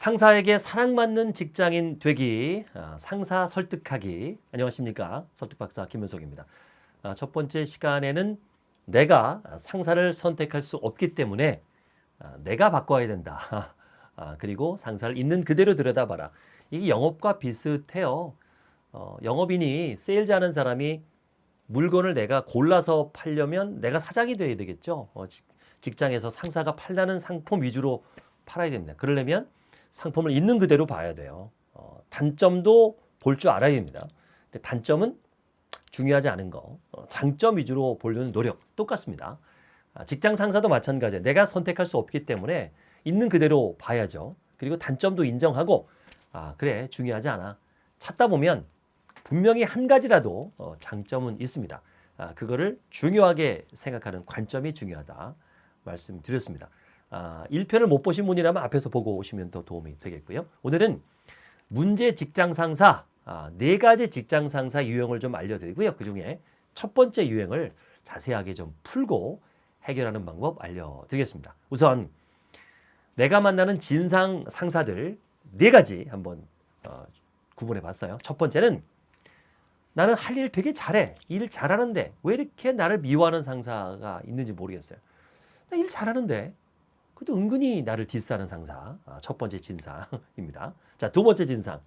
상사에게 사랑받는 직장인 되기, 아, 상사 설득하기. 안녕하십니까. 설득박사 김현석입니다. 아, 첫 번째 시간에는 내가 상사를 선택할 수 없기 때문에 아, 내가 바꿔야 된다. 아, 그리고 상사를 있는 그대로 들여다봐라. 이게 영업과 비슷해요. 어, 영업인이 세일즈 하는 사람이 물건을 내가 골라서 팔려면 내가 사장이 돼야 되겠죠. 어, 직- 직장에서 상사가 팔라는 상품 위주로 팔아야 됩니다. 그러려면 상품을 있는 그대로 봐야 돼요. 어, 단점도 볼 줄 알아야 됩니다. 근데 단점은 중요하지 않은 거, 어, 장점 위주로 보려는 노력 똑같습니다. 아, 직장 상사도 마찬가지예요. 내가 선택할 수 없기 때문에 있는 그대로 봐야죠. 그리고 단점도 인정하고 아 그래 중요하지 않아. 찾다 보면 분명히 한 가지라도 어, 장점은 있습니다. 아, 그거를 중요하게 생각하는 관점이 중요하다 말씀드렸습니다. 아, 1편을 못 보신 분이라면 앞에서 보고 오시면 더 도움이 되겠고요. 오늘은 문제 직장 상사 아, 네 가지 직장 상사 유형을 좀 알려드리고요. 그 중에 첫 번째 유형을 자세하게 좀 풀고 해결하는 방법 알려드리겠습니다. 우선 내가 만나는 진상 상사들 네 가지 한번 어, 구분해 봤어요. 첫 번째는 나는 할 일 되게 잘해. 일 잘하는데 왜 이렇게 나를 미워하는 상사가 있는지 모르겠어요. 나 일 잘하는데 그래도 은근히 나를 디스하는 상사. 아, 첫 번째 진상입니다. 자, 두 번째 진상.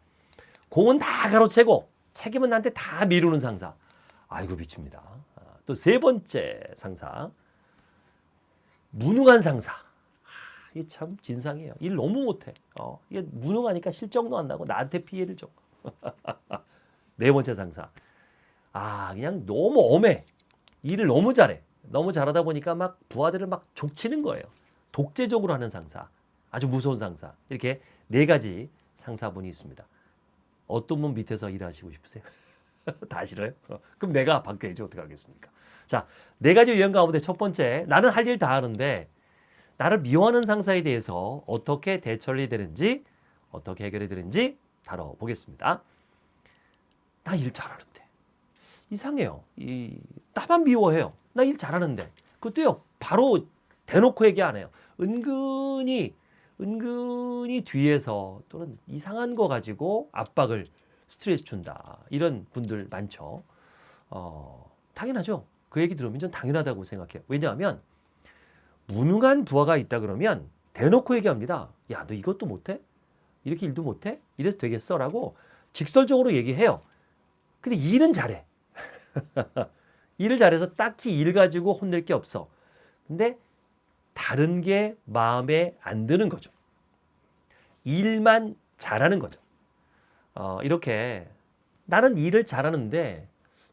공은 다 가로채고 책임은 나한테 다 미루는 상사. 아이고 미칩니다. 아, 또세 번째 상사. 무능한 상사. 이게 참 진상이에요. 일 너무 못해. 어, 이게 무능하니까 실적도 안 나고 나한테 피해를 줘. 네 번째 상사. 아, 그냥 너무 엄해. 일을 너무 잘해. 너무 잘하다 보니까 막 부하들을 막 족치는 거예요. 독재적으로 하는 상사. 아주 무서운 상사. 이렇게 네 가지 상사분이 있습니다. 어떤 분 밑에서 일하시고 싶으세요? 다 싫어요? 어, 그럼 내가 바뀌어야지 어떻게 하겠습니까? 자, 네 가지 유형 가운데 첫 번째, 나는 할 일 다 하는데 나를 미워하는 상사에 대해서 어떻게 대처를 되는지 어떻게 해결이 되는지 다뤄보겠습니다. 나 일 잘하는데 이상해요. 이 나만 미워해요. 나 일 잘하는데 그것도요 바로 대놓고 얘기 안 해요. 은근히 은근히 뒤에서 또는 이상한 거 가지고 압박을 스트레스 준다 이런 분들 많죠. 어, 당연하죠. 그 얘기 들으면 전 당연하다고 생각해요. 왜냐하면 무능한 부하가 있다 그러면 대놓고 얘기합니다. 야, 너 이것도 못해? 이렇게 일도 못해? 이래서 되겠어? 라고 직설적으로 얘기해요. 근데 일은 잘해. 일을 잘해서 딱히 일 가지고 혼낼 게 없어. 근데 다른 게 마음에 안 드는 거죠. 일만 잘하는 거죠. 어, 이렇게 나는 일을 잘하는데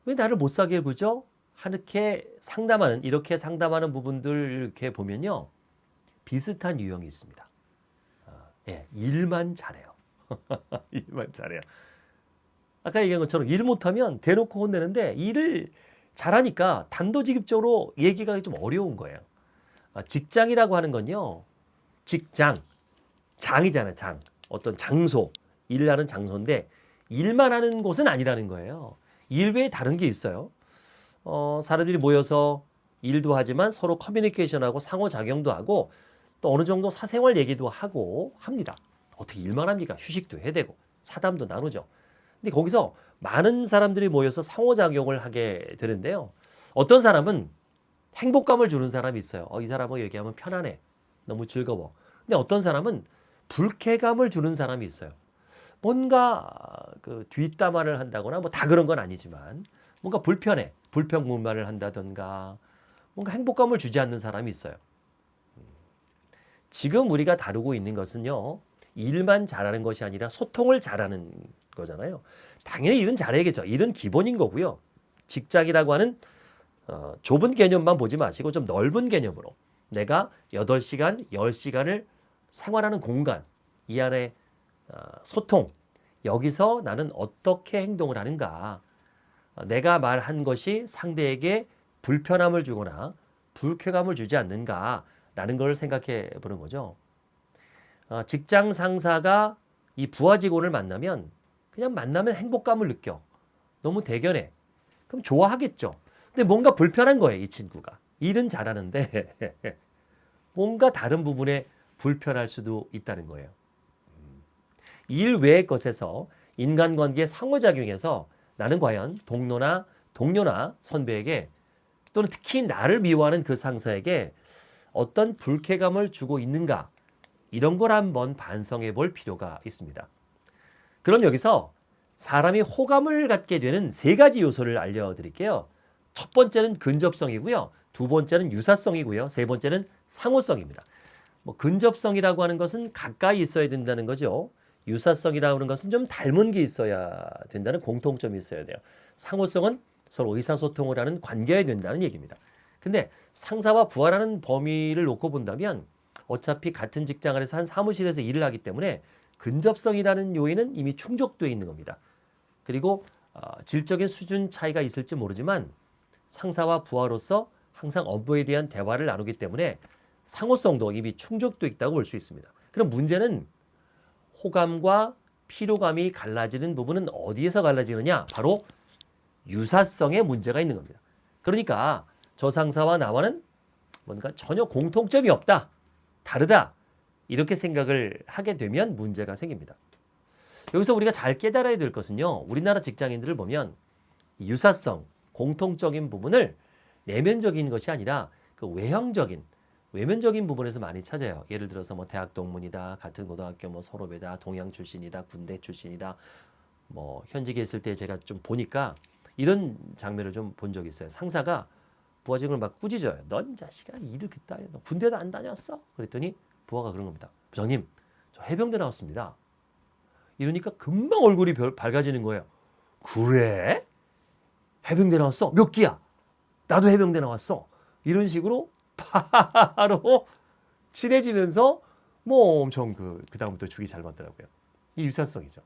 왜 나를 못 사게 구죠? 이렇게 상담하는 이렇게 상담하는 부분들 이렇게 보면요 비슷한 유형이 있습니다. 아, 예, 일만 잘해요. 일만 잘해요. 아까 얘기한 것처럼 일 못하면 대놓고 혼내는데 일을 잘하니까 단도직입적으로 얘기가 좀 어려운 거예요. 아, 직장이라고 하는 건요 직장 장이잖아요 장 어떤 장소 일하는 장소인데 일만 하는 곳은 아니라는 거예요. 일 외에 다른 게 있어요. 어, 사람들이 모여서 일도 하지만 서로 커뮤니케이션하고 상호작용도 하고 또 어느 정도 사생활 얘기도 하고 합니다. 어떻게 일만 합니까? 휴식도 해야 되고 사담도 나누죠. 근데 거기서 많은 사람들이 모여서 상호작용을 하게 되는데요. 어떤 사람은 행복감을 주는 사람이 있어요. 어, 이 사람하고 얘기하면 편안해. 너무 즐거워. 근데 어떤 사람은 불쾌감을 주는 사람이 있어요. 뭔가 그 뒷담화를 한다거나 뭐 다 그런 건 아니지만 뭔가 불편해. 불평불만을 한다던가 뭔가 행복감을 주지 않는 사람이 있어요. 지금 우리가 다루고 있는 것은요. 일만 잘하는 것이 아니라 소통을 잘하는 거잖아요. 당연히 일은 잘해야겠죠. 일은 기본인 거고요. 직장이라고 하는 어, 좁은 개념만 보지 마시고 좀 넓은 개념으로 내가 8시간, 10시간을 생활하는 공간, 이 안에 어, 소통, 여기서 나는 어떻게 행동을 하는가, 어, 내가 말한 것이 상대에게 불편함을 주거나 불쾌감을 주지 않는가라는 걸 생각해 보는 거죠. 어, 직장 상사가 이 부하 직원을 만나면 그냥 만나면 행복감을 느껴. 너무 대견해. 그럼 좋아하겠죠. 근데 뭔가 불편한 거예요, 이 친구가. 일은 잘하는데 뭔가 다른 부분에 불편할 수도 있다는 거예요. 음. 일 외의 것에서 인간관계에 상호작용해서 나는 과연 동료나 동료나 선배에게 또는 특히 나를 미워하는 그 상사에게 어떤 불쾌감을 주고 있는가 이런 걸 한번 반성해 볼 필요가 있습니다. 그럼 여기서 사람이 호감을 갖게 되는 세 가지 요소를 알려드릴게요. 첫 번째는 근접성이고요. 두 번째는 유사성이고요. 세 번째는 상호성입니다. 뭐 근접성이라고 하는 것은 가까이 있어야 된다는 거죠. 유사성이라고 하는 것은 좀 닮은 게 있어야 된다는 공통점이 있어야 돼요. 상호성은 서로 의사소통을 하는 관계여야 된다는 얘기입니다. 근데 상사와 부하라는 범위를 놓고 본다면 어차피 같은 직장 안에서 한 사무실에서 일을 하기 때문에 근접성이라는 요인은 이미 충족되어 있는 겁니다. 그리고 어, 질적인 수준 차이가 있을지 모르지만 상사와 부하로서 항상 업무에 대한 대화를 나누기 때문에 상호성도 이미 충족되어 있다고 볼 수 있습니다. 그럼 문제는 호감과 피로감이 갈라지는 부분은 어디에서 갈라지느냐? 바로 유사성에 문제가 있는 겁니다. 그러니까 저 상사와 나와는 뭔가 전혀 공통점이 없다. 다르다. 이렇게 생각을 하게 되면 문제가 생깁니다. 여기서 우리가 잘 깨달아야 될 것은요. 우리나라 직장인들을 보면 유사성, 공통적인 부분을 내면적인 것이 아니라 그 외형적인 외면적인 부분에서 많이 찾아요. 예를 들어서 뭐 대학 동문이다, 같은 고등학교 뭐 서로배다, 동양 출신이다, 군대 출신이다. 뭐 현직에 있을 때 제가 좀 보니까 이런 장면을 좀 본 적이 있어요. 상사가 부하직을 막 꾸짖어요. 넌 자식아 일을 그따 해. 너 군대도 안 다녔어? 그랬더니 부하가 그런 겁니다. 부장님, 저 해병대 나왔습니다. 이러니까 금방 얼굴이 별, 밝아지는 거예요. 그래? 해병대 나왔어? 몇 기야? 나도 해병대 나왔어. 이런 식으로 바로 친해지면서 뭐 엄청 그, 그다음부터 죽이 잘 맞더라고요. 이 유사성이죠.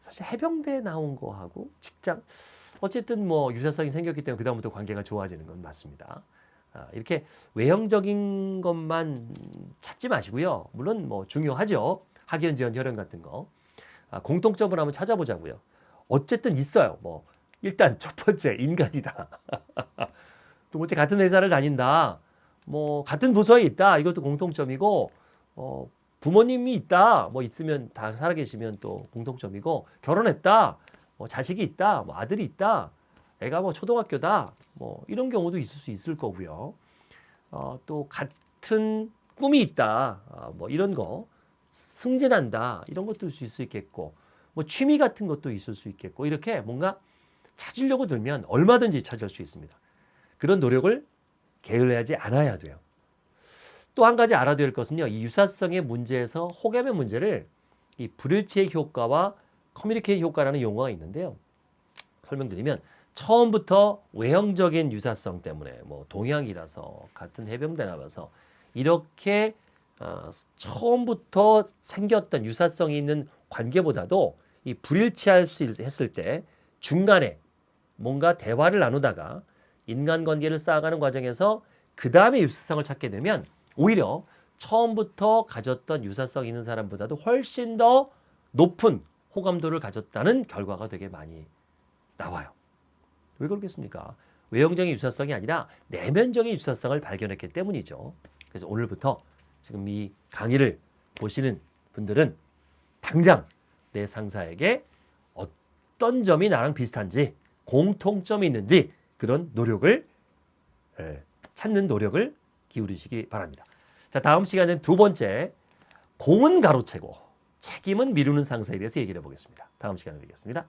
사실 해병대 나온 거하고 직장, 어쨌든 뭐 유사성이 생겼기 때문에 그다음부터 관계가 좋아지는 건 맞습니다. 아, 이렇게 외형적인 것만 찾지 마시고요. 물론 뭐 중요하죠. 학연, 지연, 혈연 같은 거. 아, 공통점을 한번 찾아보자고요. 어쨌든 있어요. 뭐 일단 첫 번째 인간이다. 두 번째 같은 회사를 다닌다. 뭐 같은 부서에 있다. 이것도 공통점이고 어, 부모님이 있다. 뭐 있으면 다 살아계시면 또 공통점이고 결혼했다. 뭐 자식이 있다. 뭐 아들이 있다. 애가 뭐 초등학교다. 뭐 이런 경우도 있을 수 있을 거고요. 어, 또 같은 꿈이 있다. 어, 뭐 이런 거 승진한다. 이런 것도 있을 수 있겠고 뭐 취미 같은 것도 있을 수 있겠고 이렇게 뭔가 찾으려고 들면 얼마든지 찾을 수 있습니다. 그런 노력을 게을리하지 않아야 돼요. 또 한 가지 알아야 될 것은요. 이 유사성의 문제에서 호감의 문제를 이 불일치의 효과와 커뮤니케이 효과라는 용어가 있는데요. 설명드리면 처음부터 외형적인 유사성 때문에 뭐 동양이라서 같은 해병대 나와서 이렇게 어, 처음부터 생겼던 유사성이 있는 관계보다도 이 불일치할 수 있- 했을 때 중간에 뭔가 대화를 나누다가 인간관계를 쌓아가는 과정에서 그 다음에 유사성을 찾게 되면 오히려 처음부터 가졌던 유사성 있는 사람보다도 훨씬 더 높은 호감도를 가졌다는 결과가 되게 많이 나와요. 왜 그렇겠습니까? 외형적인 유사성이 아니라 내면적인 유사성을 발견했기 때문이죠. 그래서 오늘부터 지금 이 강의를 보시는 분들은 당장 내 상사에게 어떤 점이 나랑 비슷한지 공통점이 있는지 그런 노력을 예, 찾는 노력을 기울이시기 바랍니다. 자, 다음 시간은 두 번째 공은 가로채고 책임은 미루는 상사에 대해서 얘기를 해보겠습니다. 다음 시간에 뵙겠습니다.